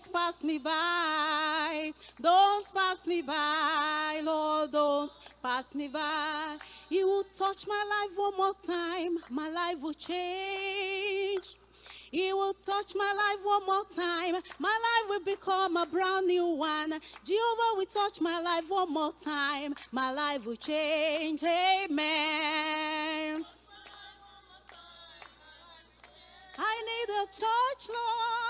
don't pass me by. Don't pass me by, Lord, don't pass me by. You will touch my life one more time, my life will change. He will touch my life one more time. My life will become a brand new one. Jehovah will touch my life one more time. My life will change. Amen. I need a touch, Lord.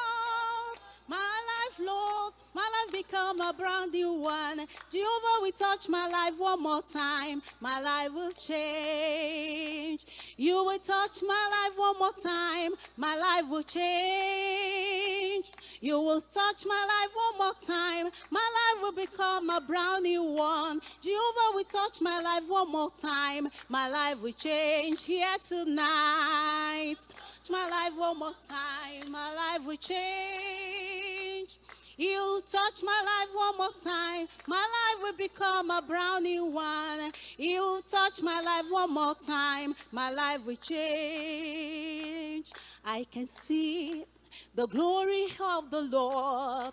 My life, Lord. My life become a brand new one. Jehovah will touch my life one more time. My life will change. You will touch my life one more time. My life will change. You will touch my life one more time. My life will become a brand new one. Jehovah will touch my life one more time. My life will change here tonight. Touch my life one more time. My life will change. You touch my life one more time. My life will become a brand new one. You touch my life one more time. My life will change. I can see the glory of the Lord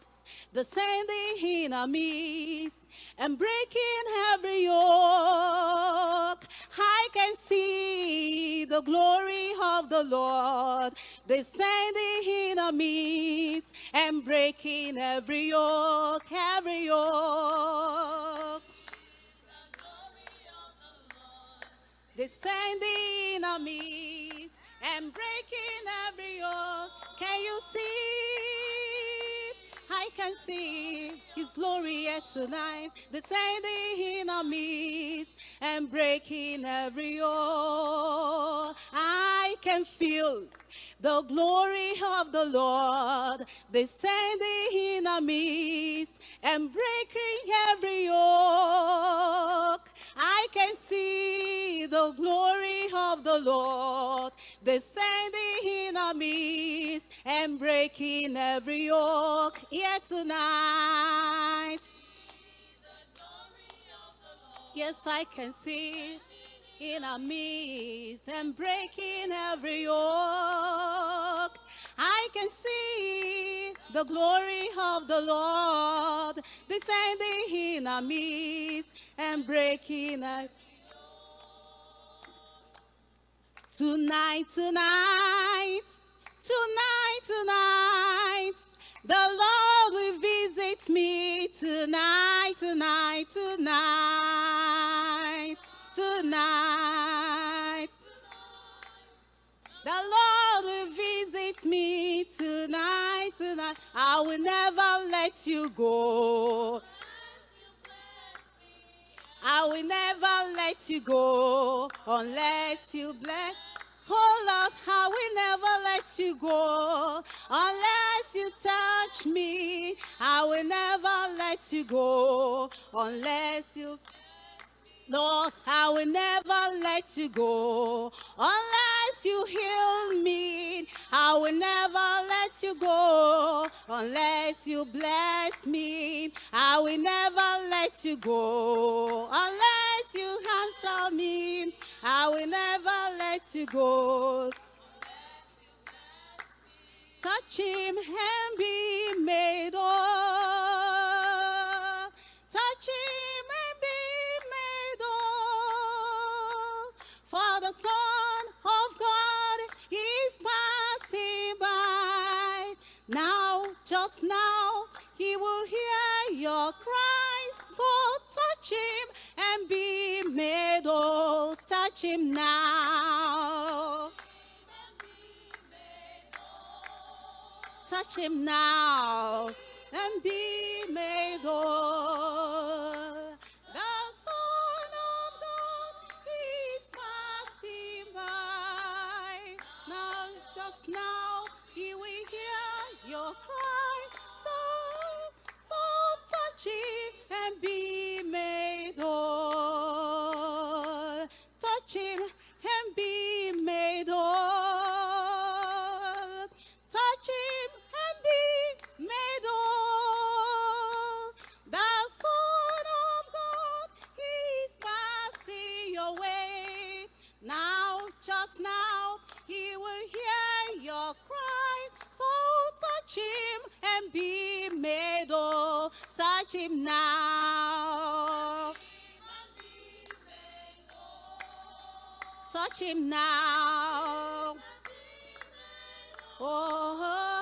descending in our midst and breaking every yoke. I can see the glory of the Lord descending in our midst and breaking every yoke, every yoke. Descending in our midst and breaking every yoke. Can you see? I can see his glory yet tonight, descending in our midst and breaking every yoke. I can feel the glory of the Lord descending in our midst and breaking every yoke. I can see the glory of the Lord descending in our midst and breaking every yoke here tonight. Yes, I can see in our midst and breaking every yoke. I can see the glory of the Lord descending in our midst and breaking every Tonight, tonight, tonight, tonight, the Lord will visit me tonight, tonight, tonight, tonight. The Lord will visit me tonight, tonight. I will never let you go. I will never let you go unless you bless. Oh Lord, I will never let you go unless you touch me. I will never let you go unless you. Lord, I will never let you go unless you heal me. I will never let you go unless you bless me. I will never let you go unless you answer me. I will never let you go. Touch him and be made whole. The Son of God is passing by. Now, just now, he will hear your cries. So touch him and be made whole. Touch him now. Touch him now and be him and be made whole. Touch him now. Touch him now. Oh. oh, oh.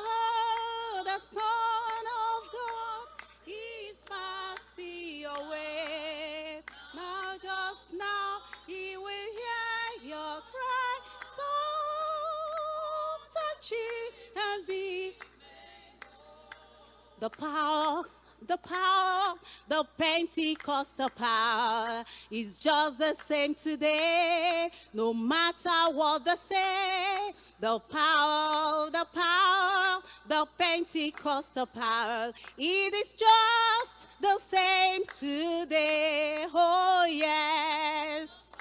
The power the power, the Pentecostal power is just the same today, no matter what they say. The power, the power, the Pentecostal power, it is just the same today. Oh, yes.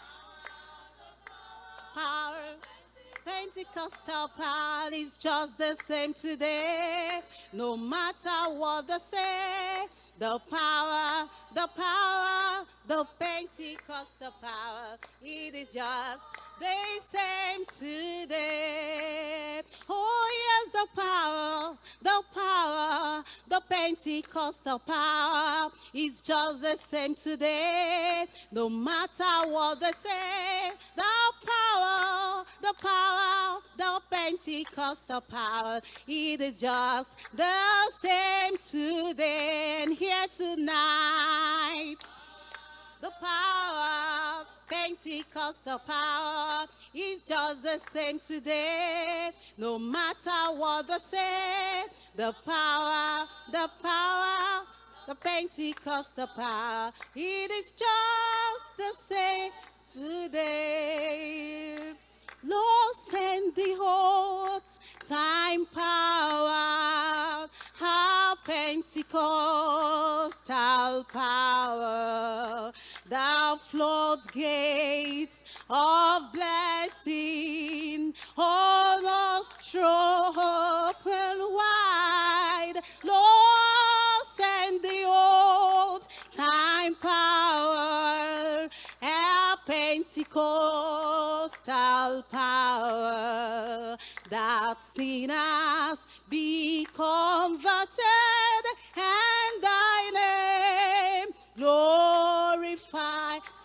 Power. Pentecostal power is just the same today. No matter what they say, the power, the power, the Pentecostal power, it is just the same today. Oh yes, the power, the power, the Pentecostal power is just the same today. No matter what they say, the power, the power, the Pentecostal power, it is just the same today and here tonight. The power, Pentecostal power is just the same today. No matter what they say, the power, the power, the Pentecostal power, it is just the same today. Lord, send the old time power, our Pentecostal power, the floodgates of blessing, all us open wide. Lord, send the old time power, our Pentecostal power, that sinners be converted and thy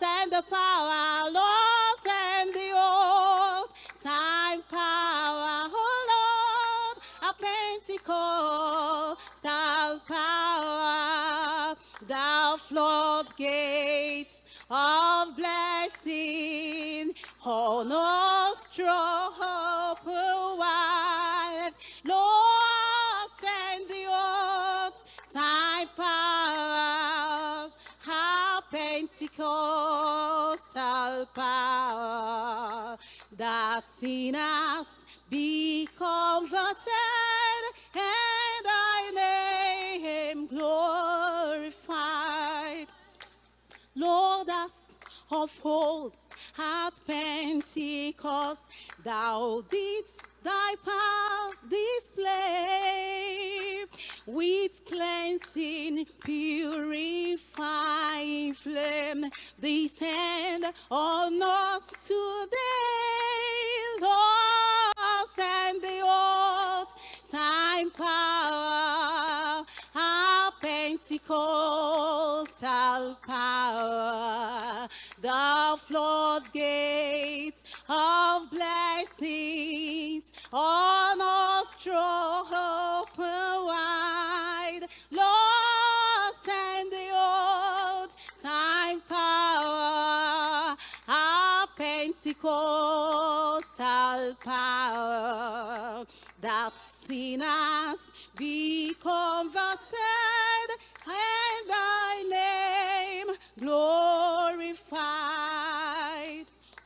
Send the power, Lord, send the old time power, oh Lord, a Pentecostal power, the floodgates of blessing on us open wide. Lord, Pentecostal power, that sinners be converted and thy name glorified. Lord, as of old at Pentecost, thou didst thy power display with cleansing, purifying flame. Descend on us today, Lord, send the old time power, our Pentecostal power, the floodgates of blessings on us open wide. Lord, send the old time power, our Pentecostal power, that sinners be converted and thy name glorified.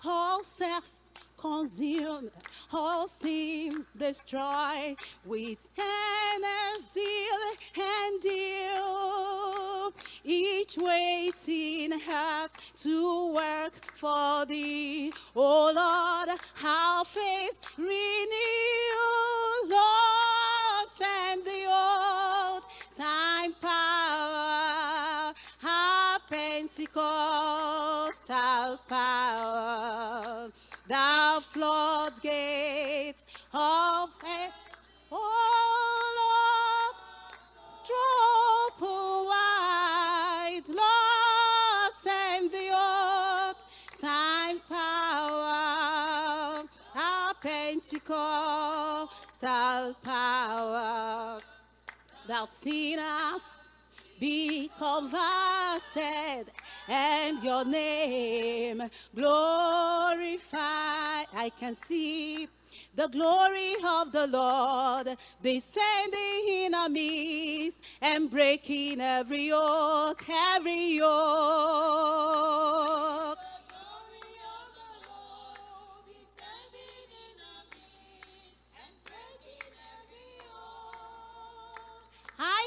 All self consumed, all seem destroyed with energy and deal. Each waiting heart to work for thee. Oh Lord, how faith renew. Lord, send the old time power, our Pentecostal power, the floodgates of heaven. Oh Lord, drop wide, Lord, send the old time power, our Pentecostal power, that sinners be converted and your name glorified. I can see the glory of the Lord descending in our midst and breaking every yoke, every yoke.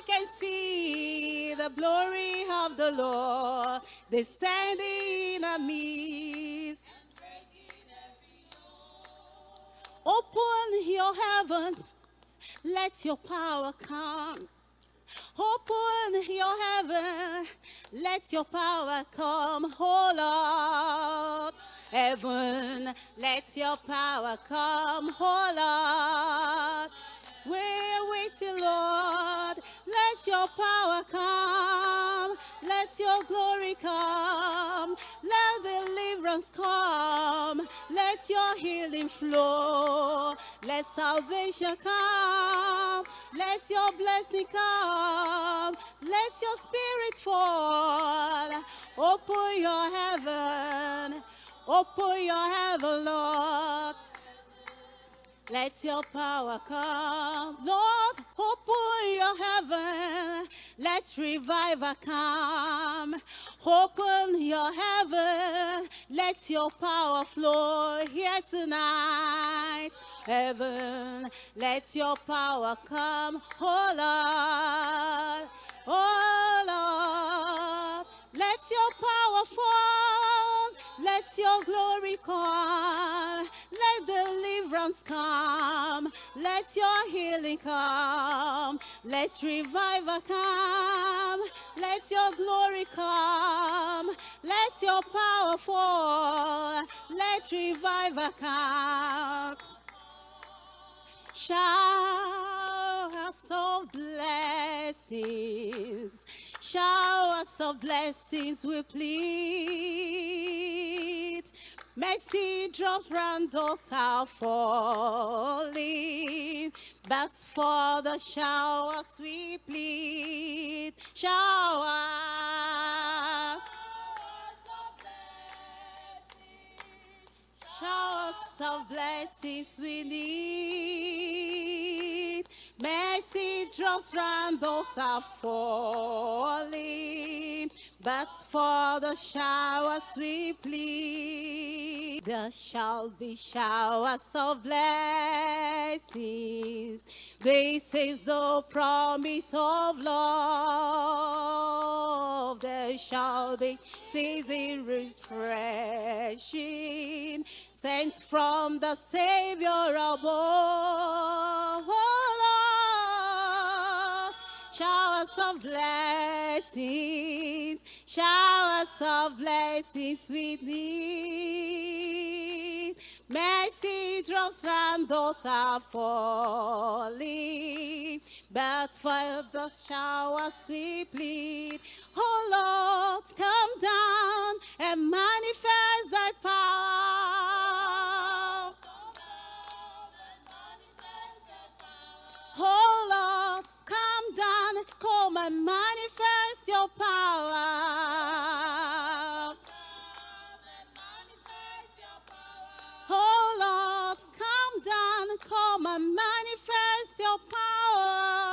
Can see the glory of the Lord descending in our midst. Open your heaven, let your power come. Open your heaven, let your power come, oh Lord. Heaven, let your power come, oh Lord. We're waiting, Lord. Let your power come. Let your glory come. Let deliverance come. Let your healing flow. Let salvation come. Let your blessing come. Let your spirit fall. Open your heaven. Open your heaven, Lord. Let your power come. Lord, open your heaven. Let revival come. Open your heaven. Let your power flow here tonight. Heaven, let your power come. Oh Lord, oh Lord, let your power fall. Let your glory come. Let deliverance come. Let your healing come. Let revival come. Let your glory come. Let your power fall. Let revival come. Showers of blessings, showers of blessings we plead. Mercy drops round us are falling, but for the showers we plead. Showers. Showers of blessings we need. Mercy drops round those are falling. But for the showers we plead, there shall be showers of blessings. This is the promise of love. There shall be season refreshing, sent from the Savior above. Showers of blessings, showers of blessings we need. Mercy drops round those are falling, but for the showers we plead. Oh Lord, come down and manifest thy power. Come and manifest your power. Oh Lord, come down, come and manifest your power.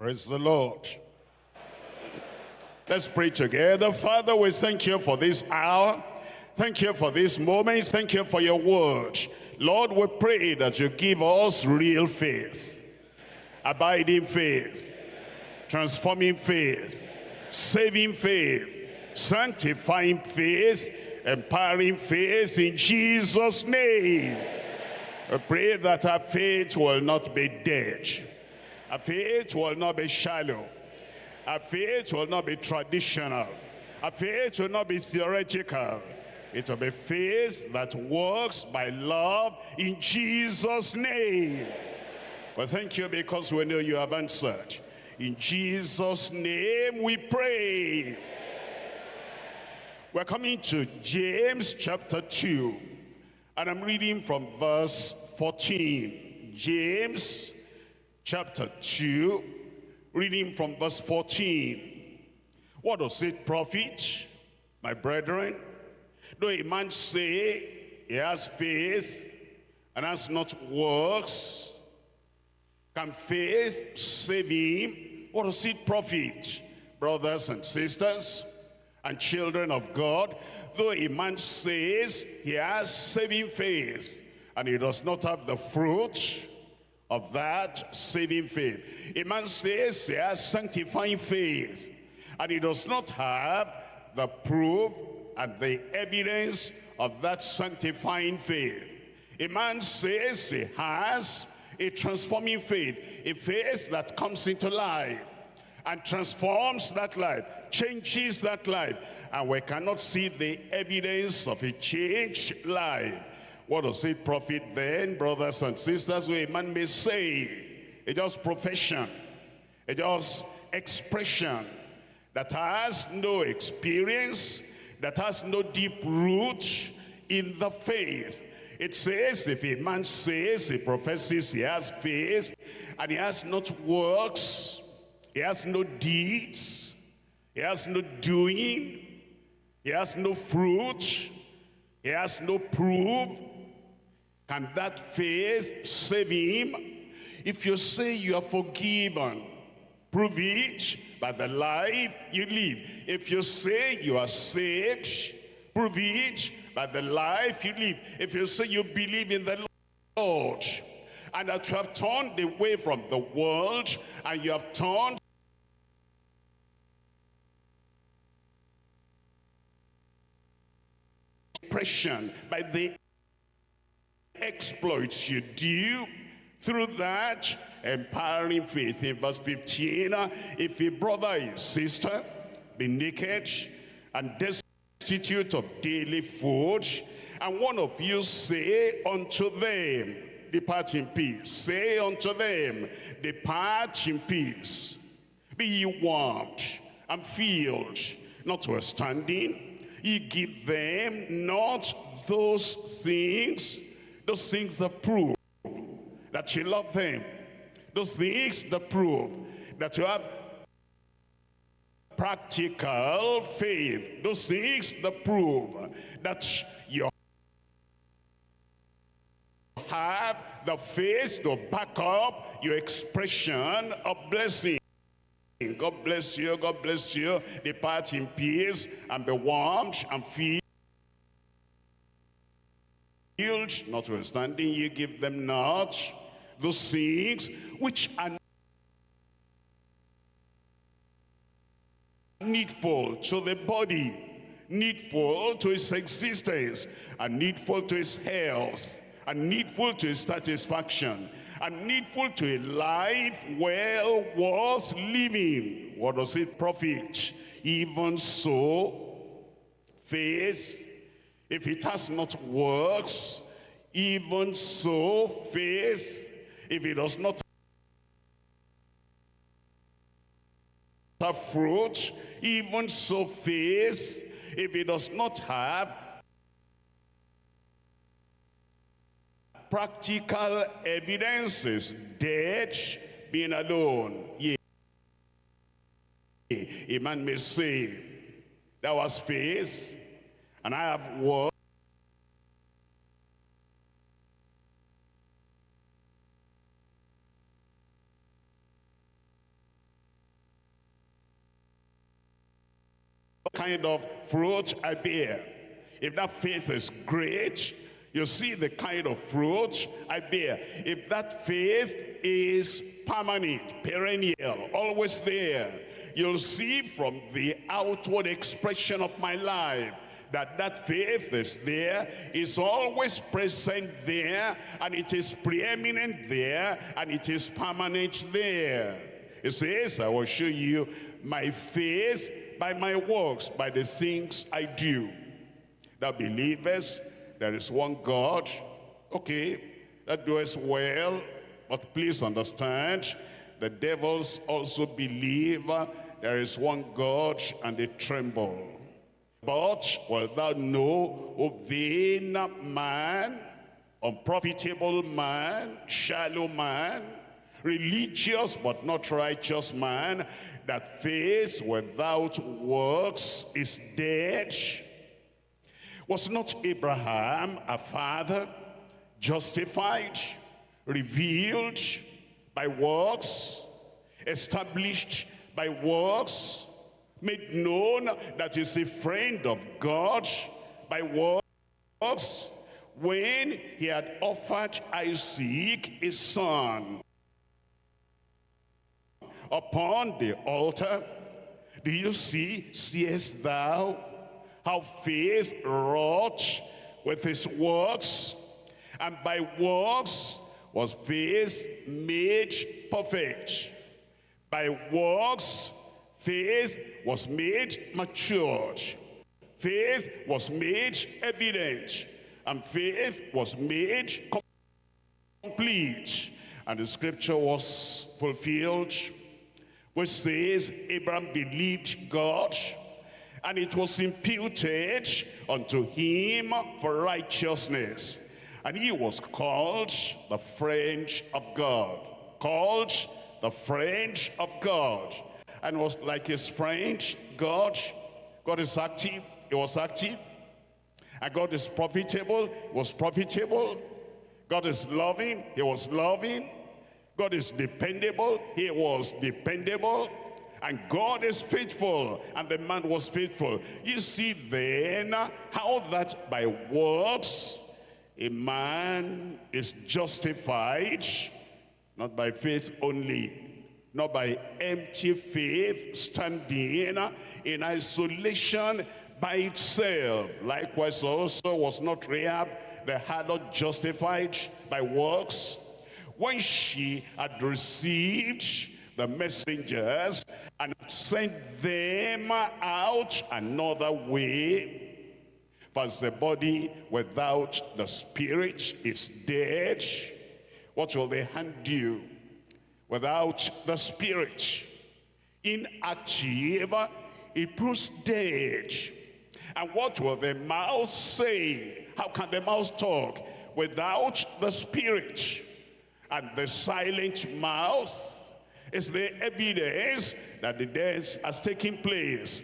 Praise the Lord. Let's pray together. Father, we thank you for this hour. Thank you for this moment. Thank you for your word. Lord, we pray that you give us real faith, abiding faith, transforming faith, saving faith, sanctifying faith, empowering faith in Jesus' name. We pray that our faith will not be dead. Our faith will not be shallow. Our faith will not be traditional. Our faith will not be theoretical. It will be faith that works by love in Jesus' name. Well, thank you because we know you have answered. In Jesus' name we pray. We're coming to James chapter 2. And I'm reading from verse 14. James chapter 2, reading from verse 14. What does it profit, my brethren? Though a man say he has faith and has not works, can faith save him? What does it profit, brothers and sisters and children of God? Though a man says he has saving faith and he does not have the fruit of that saving faith. A man says he has sanctifying faith and he does not have the proof and the evidence of that sanctifying faith. A man says he has a transforming faith, a faith that comes into life and transforms that life, changes that life, and we cannot see the evidence of a changed life. What does it profit then, brothers and sisters? Where a man may say, it just profession, it just expression that has no experience, that has no deep root in the faith. It says, if a man says, he professes he has faith, and he has not works, he has no deeds, he has no doing, he has no fruit, he has no proof, can that faith save him? If you say you are forgiven, prove it by the life you live. If you say you are saved, prove it by the life you live. If you say you believe in the Lord, and that you have turned away from the world, and you have turned by the exploits you. Do through that empowering faith in verse 15 if a brother and sister be naked and destitute of daily food and one of you say unto them depart in peace say unto them depart in peace. Be ye warmed and filled notwithstanding ye give them not those things those things that prove that you love them. Those things that prove that you have practical faith. Those things that prove that you have the faith to back up your expression of blessing. God bless you, God bless you. Depart in peace and be warmed and filled notwithstanding ye give them not those things which are needful to the body, needful to its existence, and needful to its health, and needful to its satisfaction, and needful to a life well worth living. What does it profit? Even so, faith if it has not works, even so faith, if it does not have fruit, even so faith, if it does not have practical evidences, dead, being alone. Yea. A man may say, that was faith, and I have worked. kind of fruit I bear. If that faith is great, you see the kind of fruit I bear. If that faith is permanent, perennial, always there, you'll see from the outward expression of my life that that faith is there, is always present there, and it is preeminent there, and it is permanent there. It says, I will show you my faith by my works, by the things I do. The believers, there is one God. Okay, that does well, but please understand, the devils also believe uh, there is one God and they tremble. But wilt thou know, O vain man, unprofitable man, shallow man, religious but not righteous man, that faith without works is dead? Was not Abraham a father justified, revealed by works, established by works, made known that he's a friend of God by works, when he had offered Isaac his son upon the altar. Do you see, seest thou how faith wrought with his works? And by works was faith made perfect. By works, faith was made matured. Faith was made evident. And faith was made complete. And the scripture was fulfilled, which says, Abraham believed God, and it was imputed unto him for righteousness. And he was called the friend of God. Called the friend of God. And was like his friend, God. God is active. He was active. And God is profitable. He was profitable. God is loving. He was loving. God is dependable. He was dependable. And God is faithful. And the man was faithful. You see then how that by works a man is justified not by faith only, not by empty faith standing in isolation by itself. Likewise also was not Rahab the harlot justified by works. When she had received the messengers and sent them out another way for the body without the spirit is dead, what will they hand you without the spirit? Inactive, it proves dead. And what will the mouth say? How can the mouth talk without the spirit? And the silent mouth is the evidence that the death has taken place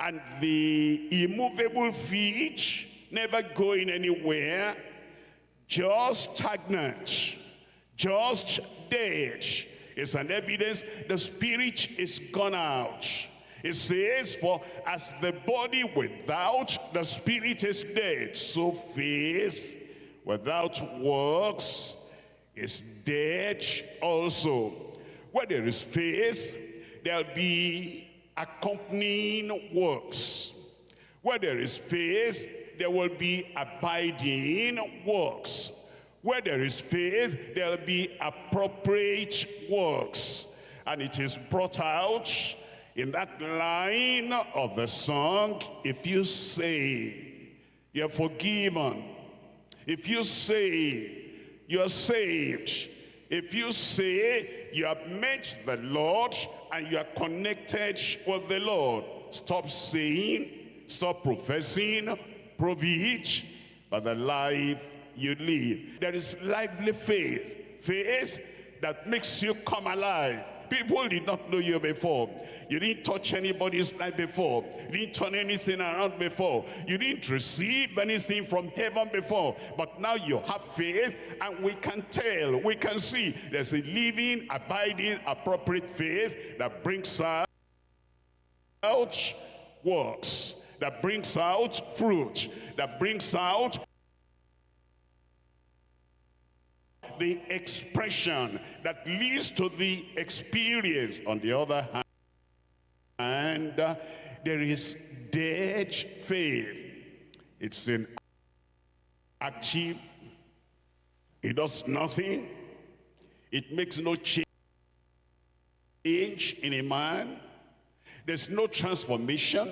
and the immovable feet never going anywhere, just stagnant, just dead, is an evidence the spirit is gone out. It says, for as the body without the spirit is dead, so faith without works is dead also. Where there is faith, there'll be accompanying works. Where there is faith, there will be abiding works. Where there is faith, there will be appropriate works. And it is brought out in that line of the song, if you say you're forgiven, if you say you're saved, if you say you have met the Lord and you are connected with the Lord, stop saying, stop professing, prove it by the life you live. There is lively faith, faith that makes you come alive People did not know you before. You didn't touch anybody's life before. You didn't turn anything around before. You didn't receive anything from heaven before. But now you have faith and we can tell, we can see there's a living, abiding, appropriate faith that brings out works, that brings out fruit, that brings out the expression that leads to the experience. On the other hand, and uh, there is dead faith. It's an active, it does nothing, it makes no change in a man, there's no transformation,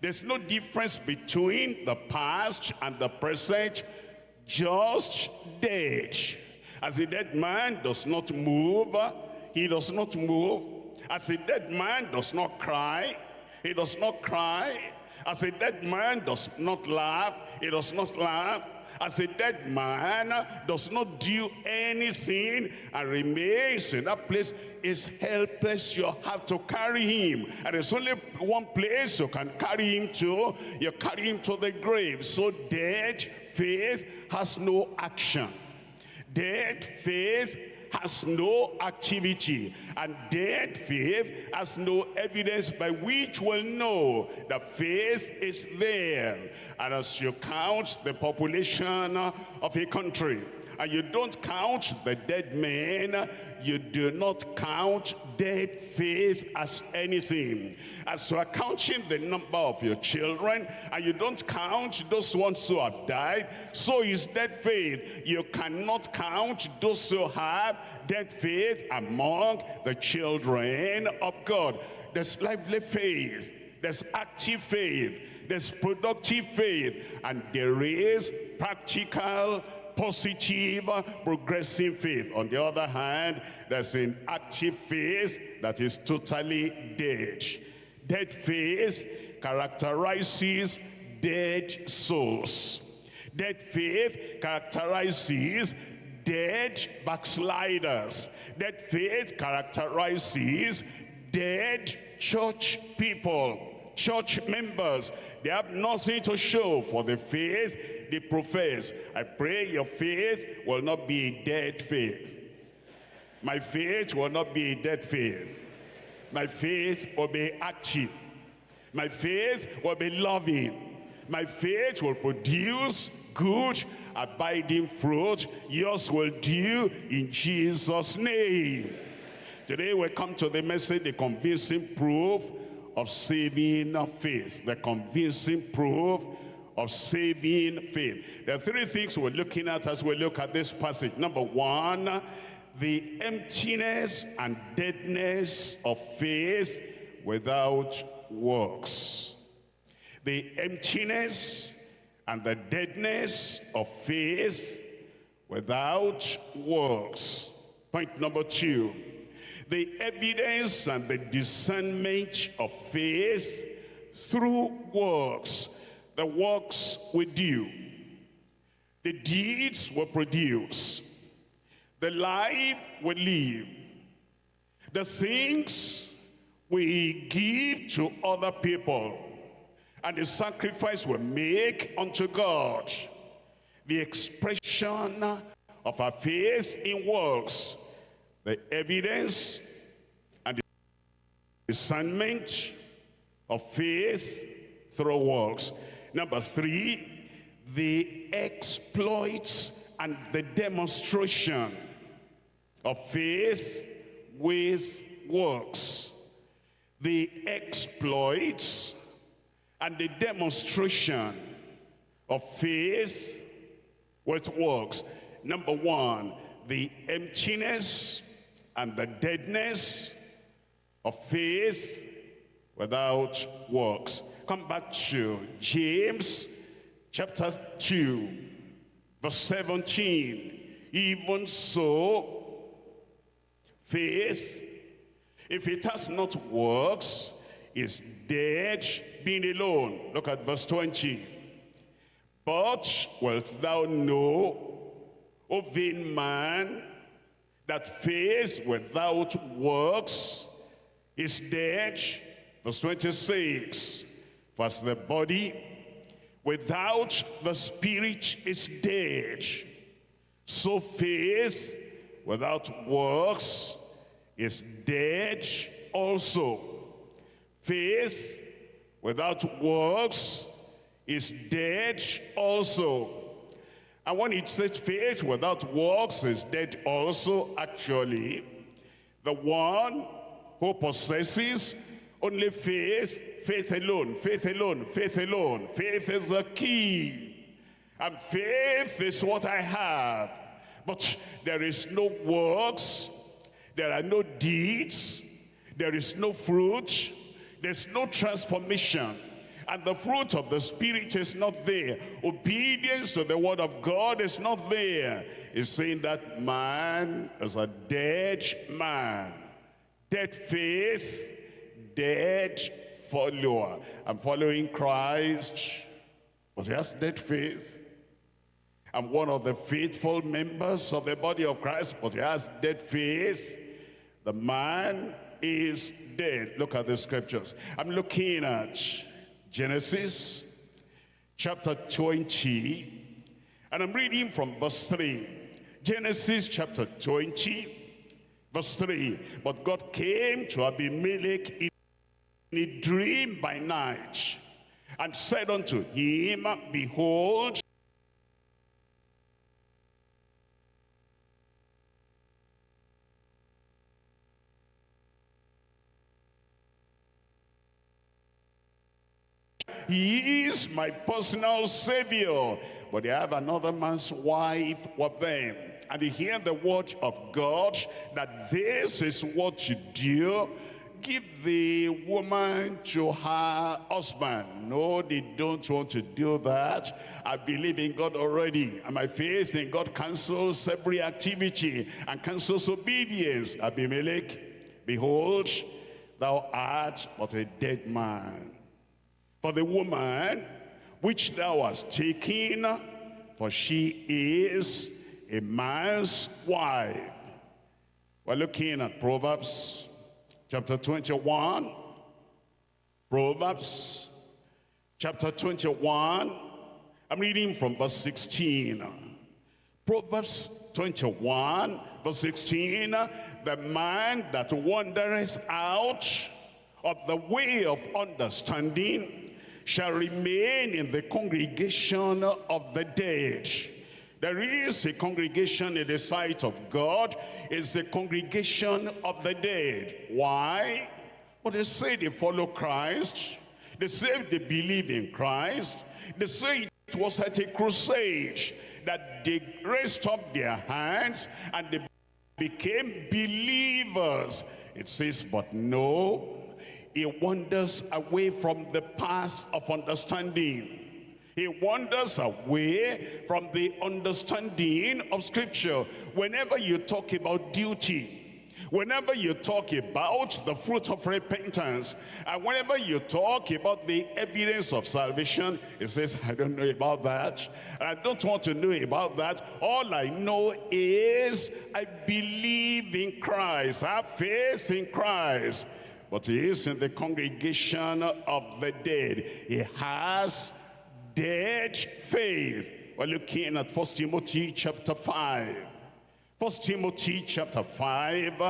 there's no difference between the past and the present, just dead. As a dead man does not move, he does not move. As a dead man does not cry, he does not cry. As a dead man does not laugh, he does not laugh. As a dead man does not do anything and remains in that place is helpless. You have to carry him. And there's only one place you can carry him to. You carry him to the grave. So dead faith has no action. Dead faith has no activity and dead faith has no evidence by which we'll know that faith is there. And as you count the population of a country and you don't count the dead men, you do not count dead faith as anything. As you are counting the number of your children, and you don't count those ones who have died, so is dead faith. You cannot count those who have dead faith among the children of God. There's lively faith, there's active faith, there's productive faith, and there is practical positive, progressive faith. On the other hand, there's an active faith that is totally dead. Dead faith characterizes dead souls. Dead faith characterizes dead backsliders. Dead faith characterizes dead church people church members. They have nothing to show for the faith they profess. I pray your faith will not be a dead faith. My faith will not be a dead faith. My faith will be active. My faith will be loving. My faith will produce good, abiding fruit. Yours will do in Jesus' name. Today we come to the message, the convincing proof of saving faith. The convincing proof of saving faith. There are three things we're looking at as we look at this passage. Number one, the emptiness and deadness of faith without works. The emptiness and the deadness of faith without works. Point number two, the evidence and the discernment of faith through works the works we do. The deeds we produce. The life we live. The things we give to other people. And the sacrifice we make unto God. The expression of our faith in works. The evidence and the discernment of faith through works. Number three, the exploits and the demonstration of faith with works. The exploits and the demonstration of faith with works. Number one, the emptiness and the deadness of faith without works. Come back to James chapter 2, verse 17. Even so, faith, if it has not works, is dead being alone. Look at verse 20. But wilt thou know, O vain man, that faith without works is dead? Verse 26. As the body without the spirit is dead, so faith without works is dead also. Faith without works is dead also. And when it says faith without works is dead also, actually, the one who possesses only faith, faith alone, faith alone, faith alone. Faith is the key. And faith is what I have. But there is no works, there are no deeds, there is no fruit, there's no transformation. And the fruit of the Spirit is not there. Obedience to the word of God is not there. It's saying that man is a dead man. Dead faith, dead follower. I'm following Christ, but he has dead faith. I'm one of the faithful members of the body of Christ, but he has dead faith. The man is dead. Look at the scriptures. I'm looking at Genesis chapter 20, and I'm reading from verse 3. Genesis chapter 20, verse 3. But God came to Abimelech in a dream by night and said unto him, Behold, He is my personal savior. But they have another man's wife with them. And they hear the word of God that this is what you do. Give the woman to her husband. No, they don't want to do that. I believe in God already. And my faith in God cancels every activity and cancels obedience. Abimelech, behold, thou art but a dead man for the woman which thou hast taken, for she is a man's wife. We're looking at Proverbs chapter 21. Proverbs chapter 21. I'm reading from verse 16. Proverbs 21, verse 16. The man that wandereth out of the way of understanding shall remain in the congregation of the dead. There is a congregation in the sight of God. It's the congregation of the dead. Why? Well, they say they follow Christ. They say they believe in Christ. They say it was at a crusade that they raised up their hands and they became believers. It says, but no, he wanders away from the path of understanding. He wanders away from the understanding of scripture. Whenever you talk about duty, Whenever you talk about the fruit of repentance, and whenever you talk about the evidence of salvation, he says, I don't know about that. I don't want to know about that. All I know is I believe in Christ. I have faith in Christ but he is in the congregation of the dead. He has dead faith. We're looking at First Timothy chapter 5. First Timothy chapter 5,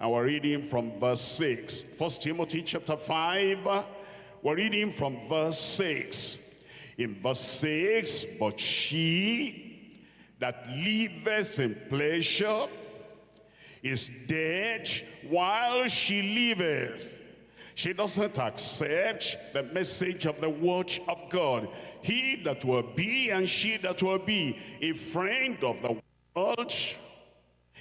and we're reading from verse 6. First Timothy chapter 5, we're reading from verse 6. In verse 6, but she that liveth in pleasure is dead while she liveth. She doesn't accept the message of the word of God. He that will be and she that will be a friend of the world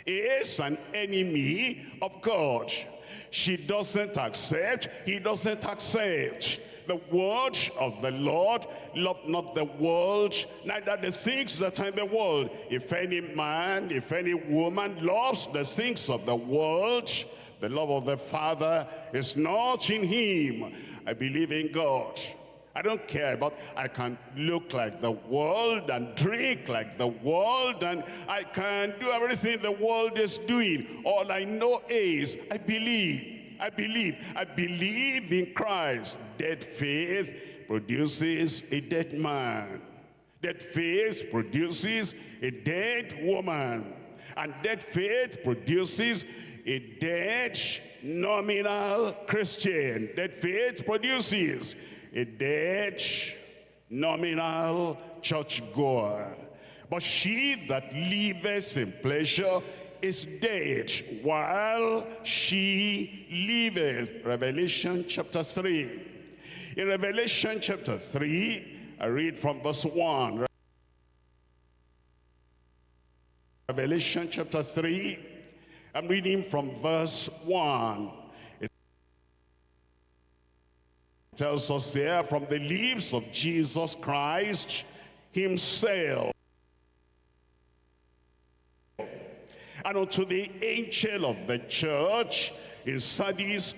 is an enemy of God. She doesn't accept, he doesn't accept the word of the Lord. Love not the world, neither the things that are in the world. If any man, if any woman loves the things of the world, the love of the Father is not in him. I believe in God. I don't care about, I can look like the world and drink like the world and I can do everything the world is doing. All I know is I believe. I believe. I believe in Christ. Dead faith produces a dead man. Dead faith produces a dead woman. And dead faith produces a dead nominal Christian. that faith produces a dead, nominal churchgoer. But she that liveth in pleasure is dead while she liveth. Revelation chapter 3. In Revelation chapter 3, I read from verse 1. Revelation chapter 3, I'm reading from verse 1. It tells us there, from the lips of Jesus Christ himself. And unto the angel of the church in Sardis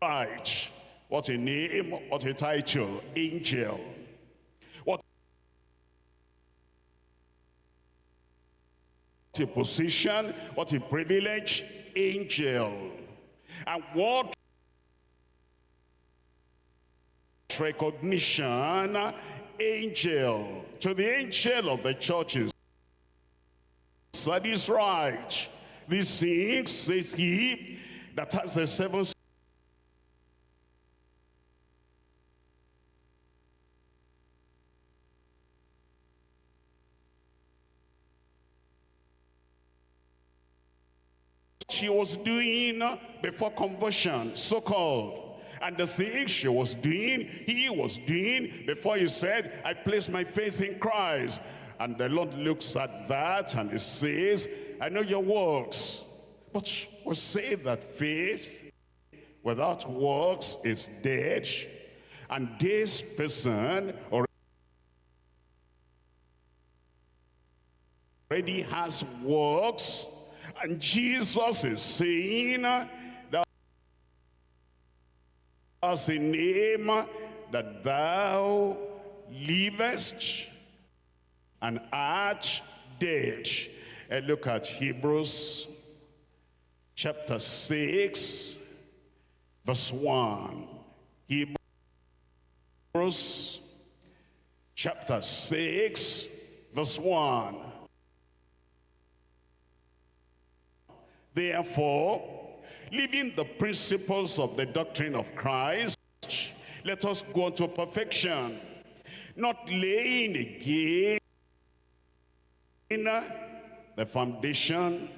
write. What a name, what a title, angel. A position, what a privilege, angel. And what recognition, angel. To the angel of the churches. That is right. These things, says he, that has the seven she was doing before conversion, so-called. And the things she was doing, he was doing before he said, I place my faith in Christ. And the Lord looks at that and he says, I know your works, but we say that faith without works is dead. And this person already has works and Jesus is saying that as a name that thou livest and art dead. And look at Hebrews chapter 6, verse 1. Hebrews chapter 6, verse 1. Therefore, leaving the principles of the doctrine of Christ, let us go to perfection, not laying again the foundation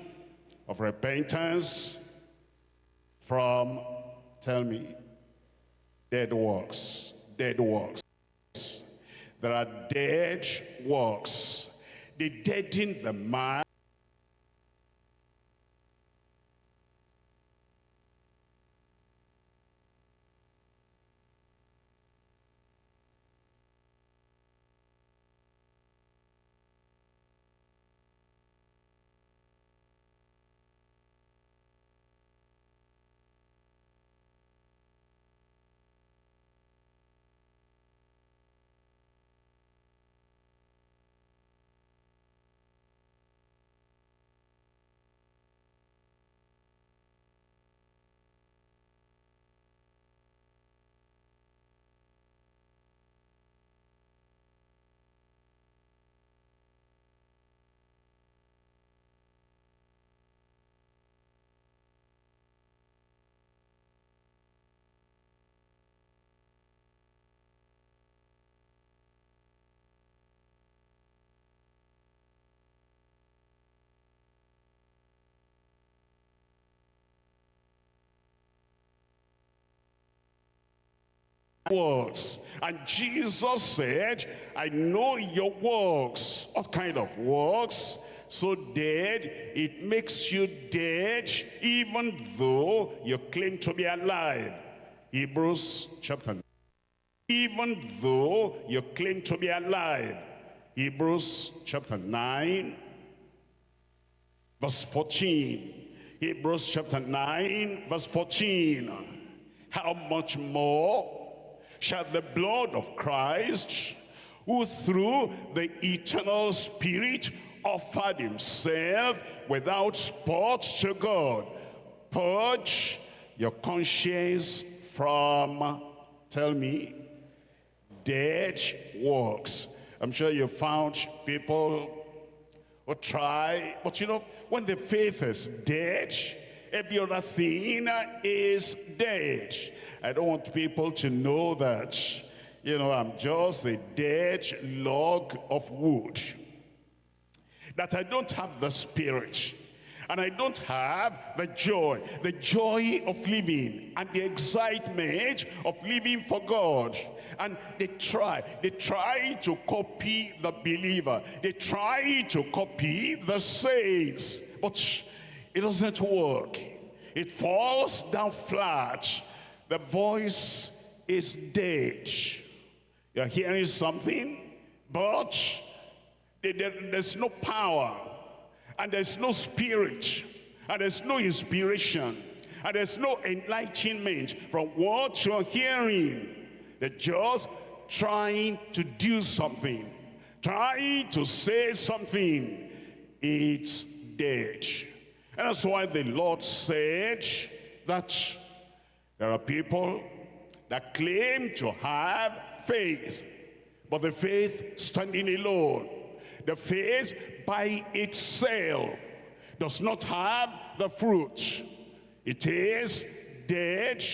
of repentance from, tell me, dead works, dead works. There are dead works. They deaden the mind works. And Jesus said, I know your works. What kind of works? So dead, it makes you dead even though you claim to be alive. Hebrews chapter 9. Even though you claim to be alive. Hebrews chapter 9, verse 14. Hebrews chapter 9, verse 14. How much more shall the blood of Christ, who through the eternal spirit offered himself without spot to God, purge your conscience from, tell me, dead works. I'm sure you found people who try, but you know, when the faith is dead, every other thing is dead. I don't want people to know that, you know, I'm just a dead log of wood. That I don't have the spirit. And I don't have the joy, the joy of living and the excitement of living for God. And they try, they try to copy the believer. They try to copy the saints. But it doesn't work. It falls down flat. The voice is dead. You're hearing something, but there's no power and there's no spirit and there's no inspiration and there's no enlightenment from what you're hearing. They're just trying to do something, trying to say something. It's dead. And that's why the Lord said that there are people that claim to have faith, but the faith standing alone, the faith by itself does not have the fruit. It is dead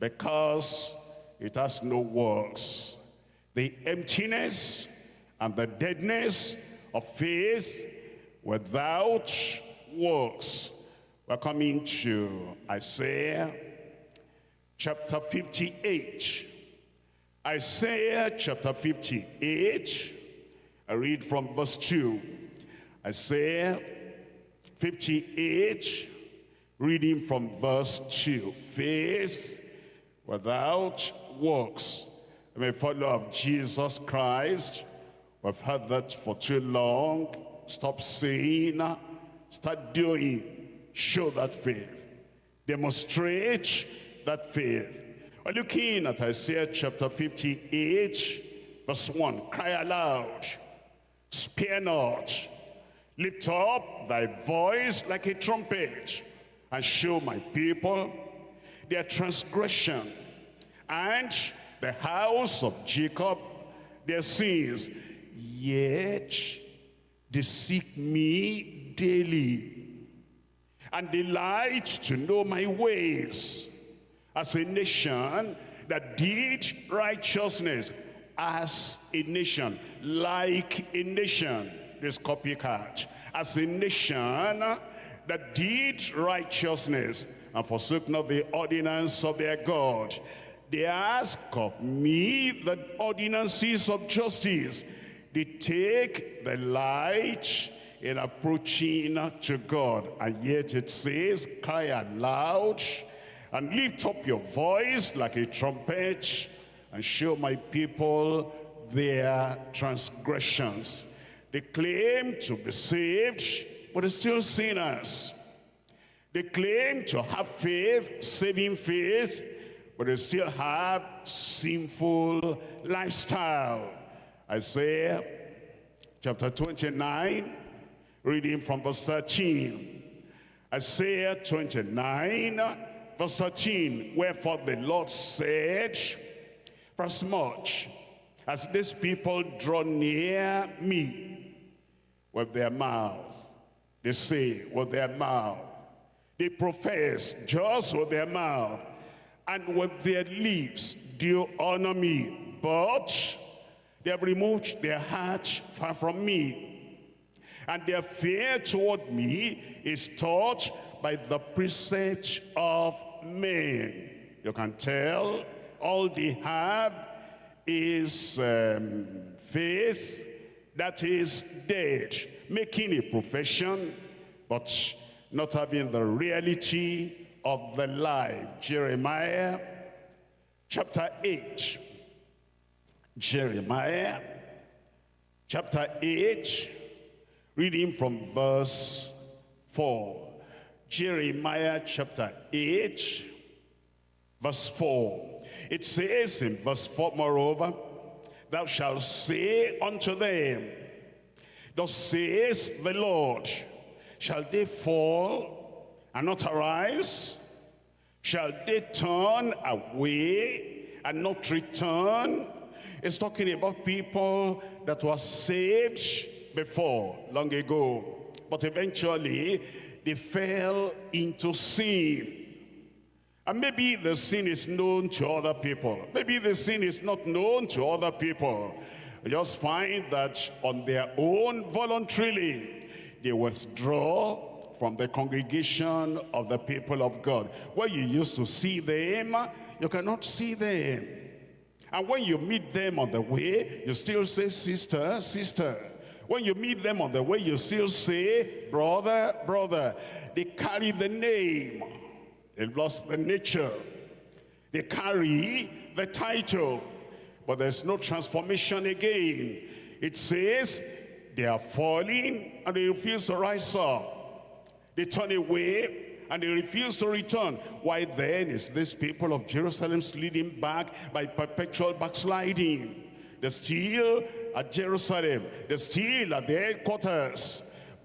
because it has no works. The emptiness and the deadness of faith without works. We're coming to Isaiah chapter 58. Isaiah chapter 58, I read from verse 2. Isaiah 58, reading from verse 2. Faith without works. I'm a follower of Jesus Christ. We've heard that for too long. Stop saying Start doing. Show that faith. Demonstrate that faith. We're looking at Isaiah chapter 58, verse 1. Cry aloud. Spare not. Lift up thy voice like a trumpet and show my people their transgression and the house of Jacob their sins. Yet they seek me daily and delight to know my ways as a nation that did righteousness as a nation like a nation. This copycat as a nation that did righteousness and forsook not the ordinance of their God. They ask of me the ordinances of justice. They take the light in approaching to God. And yet it says, cry aloud and lift up your voice like a trumpet and show my people their transgressions. They claim to be saved, but they're still sinners. They claim to have faith, saving faith, but they still have sinful lifestyle. Isaiah chapter 29, Reading from verse 13. Isaiah 29, verse 13. Wherefore the Lord said, For as much as these people draw near me with their mouth, they say with their mouth, they profess just with their mouth, and with their lips do honor me, but they have removed their heart far from me and their fear toward me is taught by the precepts of men. You can tell all they have is um, faith that is dead, making a profession, but not having the reality of the life. Jeremiah chapter 8. Jeremiah chapter 8 Reading from verse 4. Jeremiah chapter 8, verse 4. It says in verse 4, moreover, thou shalt say unto them, Thus says the Lord, shall they fall and not arise? Shall they turn away and not return? It's talking about people that were saved before, long ago. But eventually, they fell into sin. And maybe the sin is known to other people. Maybe the sin is not known to other people. Just find that on their own voluntarily, they withdraw from the congregation of the people of God. Where you used to see them, you cannot see them. And when you meet them on the way, you still say, sister, sister. When you meet them on the way, you still say, brother, brother. They carry the name They've lost the nature. They carry the title, but there's no transformation again. It says they are falling and they refuse to rise up. They turn away and they refuse to return. Why then is this people of Jerusalem leading back by perpetual backsliding? They're still at Jerusalem. They're still at the headquarters.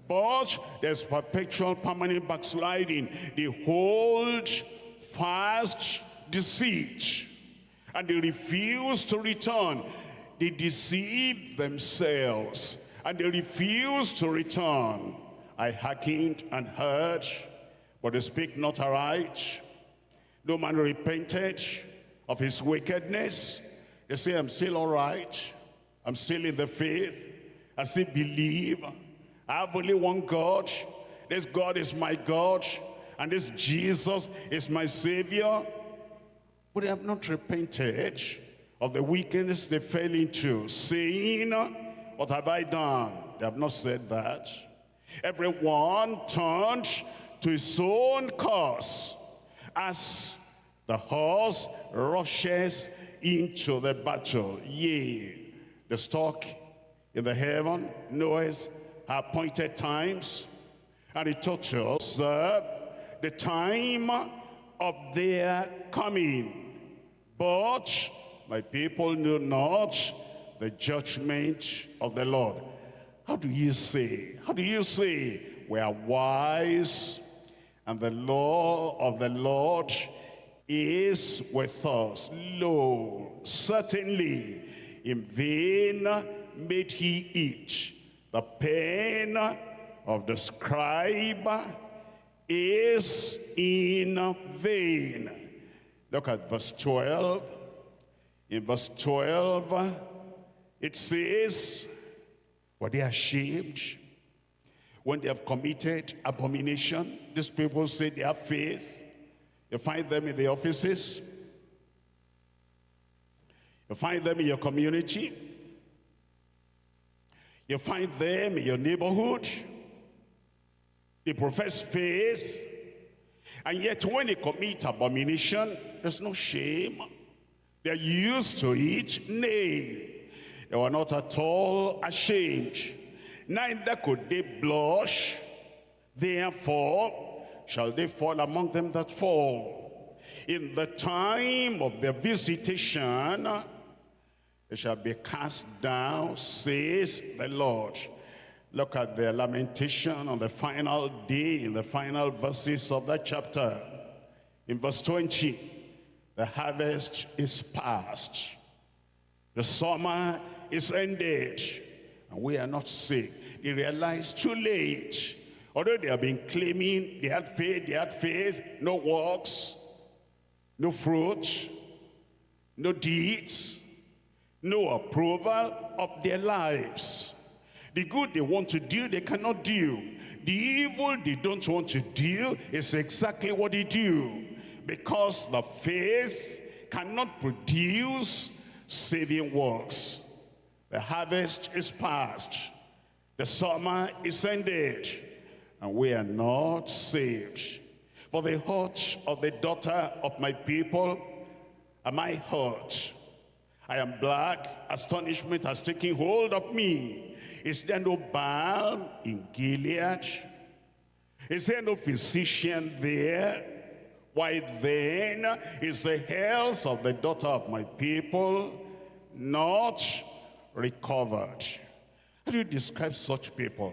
But there's perpetual permanent backsliding. They hold fast deceit. And they refuse to return. They deceive themselves. And they refuse to return. I hearkened and heard, but they speak not aright. No man repented of his wickedness. They say, I'm still all right. I'm still in the faith. I still believe. I have only one God. This God is my God. And this Jesus is my Savior. But they have not repented of the wickedness they fell into, saying, What have I done? They have not said that. Everyone turned to his own course as the horse rushes into the battle. Yea, the stock in the heaven knoweth appointed times. And it taught us uh, the time of their coming. But my people knew not the judgment of the Lord. How do you say? How do you say? We are wise and the law of the Lord is with us. Lo, certainly in vain made he eat the pen of the scribe is in vain. Look at verse 12. In verse 12, it says, were they ashamed when they have committed abomination? These people say they have faith. You find them in the offices. You find them in your community. You find them in your neighborhood. They profess faith. And yet when they commit abomination, there's no shame. They're used to it. Nay, they were not at all ashamed. Neither could they blush. Therefore shall they fall among them that fall. In the time of their visitation, they shall be cast down, says the Lord. Look at the lamentation on the final day, in the final verses of that chapter. In verse 20, the harvest is past. The summer is ended. And we are not sick. They realize too late. Although they have been claiming they had faith, they had faith, no works, no fruit, no deeds, no approval of their lives. The good they want to do, they cannot do. The evil they don't want to do is exactly what they do. Because the faith cannot produce saving works. The harvest is past. The summer is ended. And we are not saved. For the heart of the daughter of my people am I hurt I am black. Astonishment has taken hold of me. Is there no balm in Gilead? Is there no physician there? Why then is the health of the daughter of my people not recovered? How do you describe such people?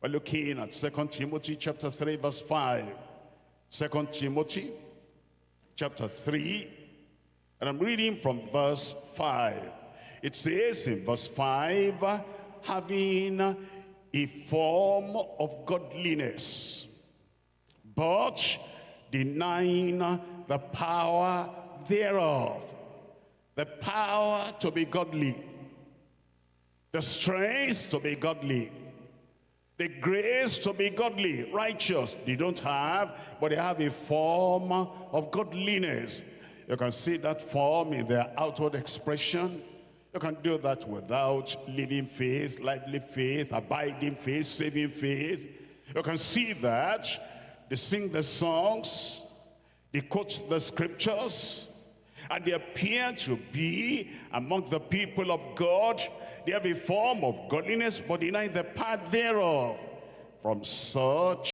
We're looking at Second Timothy chapter 3 verse 5. 2 Timothy chapter 3 and I'm reading from verse 5. It says in verse 5, having a form of godliness, but denying the power thereof. The power to be godly. The strength to be godly. The grace to be godly, righteous. They don't have, but they have a form of godliness. You can see that form in their outward expression. You can do that without living faith, lively faith, abiding faith, saving faith. You can see that they sing the songs, they quote the scriptures, and they appear to be among the people of God. They have a form of godliness, but deny the part thereof. From such